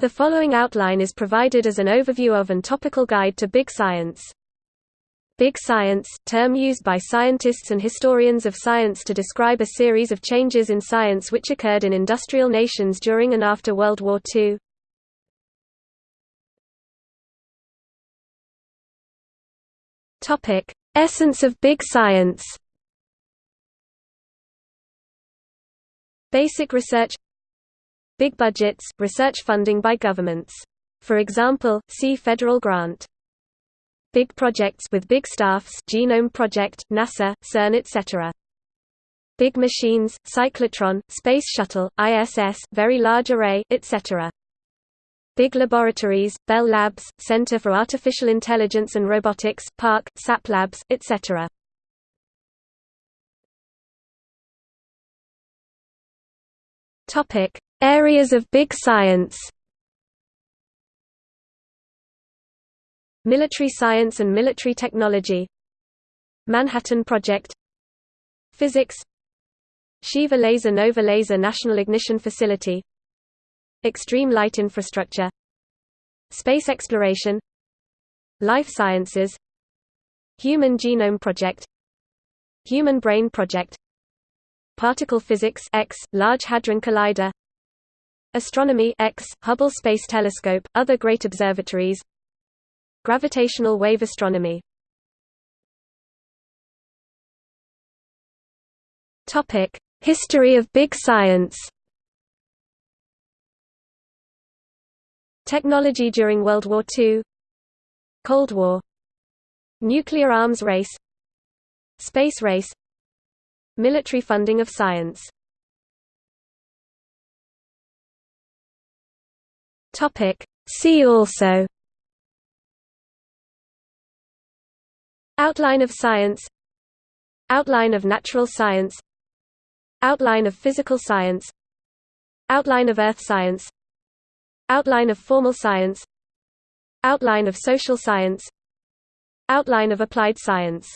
The following outline is provided as an overview of and topical guide to Big Science. Big Science, term used by scientists and historians of science to describe a series of changes in science which occurred in industrial nations during and after World War II. Topic: Essence of Big Science. Basic research Big budgets, research funding by governments. For example, see federal grant. Big projects with big staffs Genome Project, NASA, CERN etc. Big machines, cyclotron, Space Shuttle, ISS, Very Large Array, etc. Big laboratories, Bell Labs, Center for Artificial Intelligence and Robotics, PARC, SAP Labs, etc. Topic: Areas of big science. Military science and military technology. Manhattan Project. Physics. Shiva Laser Nova Laser National Ignition Facility. Extreme light infrastructure. Space exploration. Life sciences. Human Genome Project. Human Brain Project Particle physics X, Large Hadron Collider Astronomy X, Hubble Space Telescope, other great observatories. Gravitational wave astronomy. History of big science. Technology during World War II Cold War. Nuclear arms race. Space race. Military funding of science See also Outline of science Outline of natural science Outline of physical science Outline of earth science Outline of formal science Outline of social science Outline of applied science